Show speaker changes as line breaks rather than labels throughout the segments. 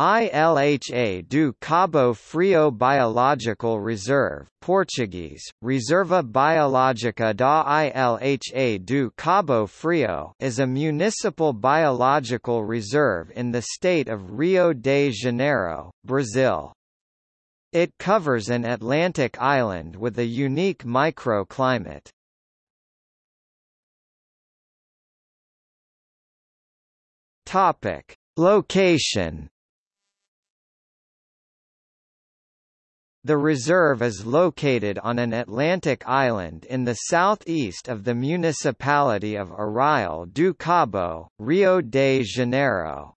ILHA do Cabo Frio Biological Reserve Portuguese, Reserva Biológica da Ilha do Cabo Frio is a municipal biological reserve in the state of Rio de Janeiro, Brazil. It covers an Atlantic island with a unique microclimate. Topic: Location The reserve is located on an Atlantic island in the southeast of the municipality of Arraial do Cabo, Rio de Janeiro.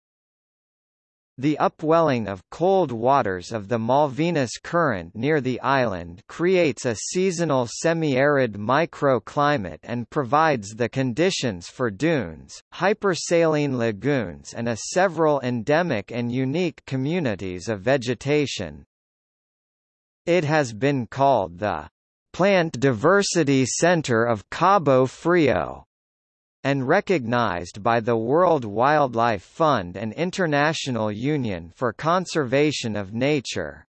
The upwelling of cold waters of the Malvinas Current near the island creates a seasonal semi-arid microclimate and provides the conditions for dunes, hypersaline lagoons and a several endemic and unique communities of vegetation. It has been called the Plant Diversity Center of Cabo Frio and recognized by the World Wildlife Fund and International Union for Conservation of Nature.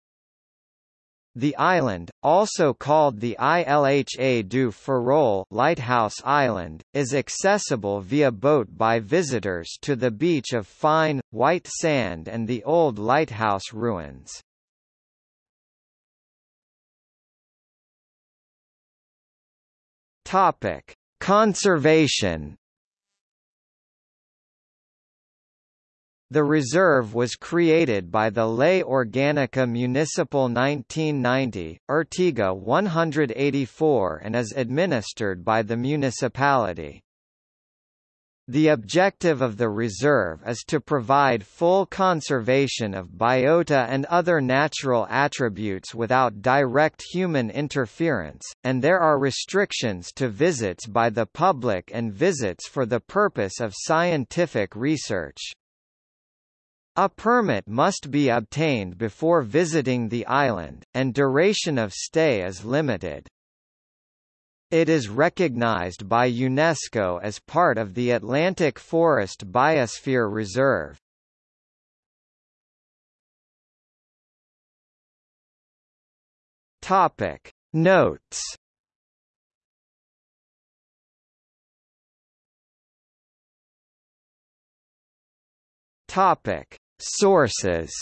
The island, also called the Ilha do Farol Lighthouse Island, is accessible via boat by visitors to the beach of fine, white sand and the old lighthouse ruins. Topic: Conservation. The reserve was created by the Lei Orgânica Municipal 1990, Artiga 184 and is administered by the municipality. The objective of the reserve is to provide full conservation of biota and other natural attributes without direct human interference, and there are restrictions to visits by the public and visits for the purpose of scientific research. A permit must be obtained before visiting the island, and duration of stay is limited. It is recognized by UNESCO as part of the Atlantic Forest Biosphere Reserve. Topic Notes Topic Sources